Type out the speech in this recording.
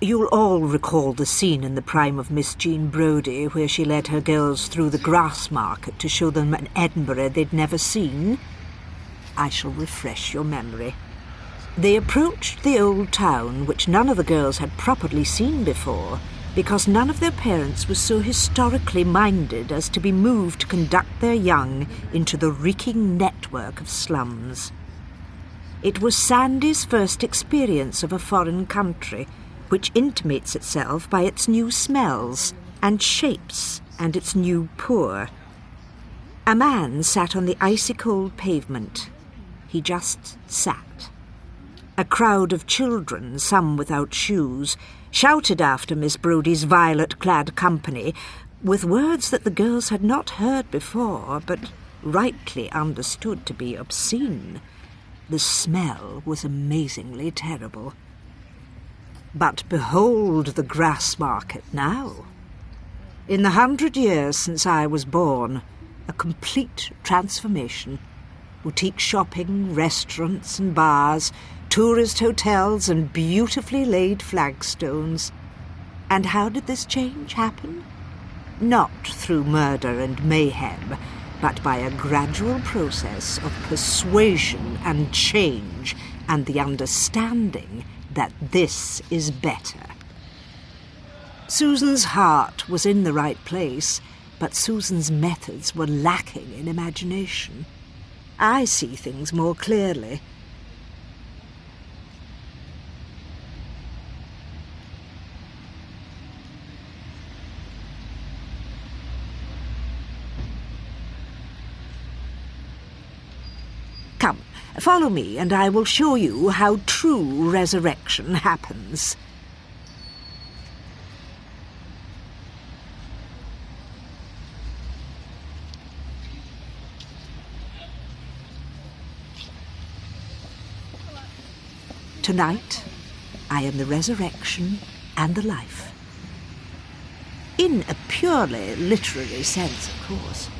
You'll all recall the scene in the prime of Miss Jean Brodie where she led her girls through the Grassmarket to show them an Edinburgh they'd never seen. I shall refresh your memory. They approached the old town, which none of the girls had properly seen before, because none of their parents was so historically minded as to be moved to conduct their young into the reeking network of slums. It was Sandy's first experience of a foreign country, which intimates itself by its new smells and shapes and its new poor. A man sat on the icy cold pavement. He just sat. A crowd of children, some without shoes, shouted after Miss Brodie's violet-clad company with words that the girls had not heard before, but rightly understood to be obscene. The smell was amazingly terrible. But behold the Grassmarket now. In the hundred years since I was born, a complete transformation. Boutique shopping, restaurants and bars, tourist hotels and beautifully laid flagstones. And how did this change happen? Not through murder and mayhem, but by a gradual process of persuasion and change and the understanding that this is better. Susan's heart was in the right place, but Susan's methods were lacking in imagination. I see things more clearly. Follow me, and I will show you how true resurrection happens. Tonight, I am the resurrection and the life. In a purely literary sense, of course.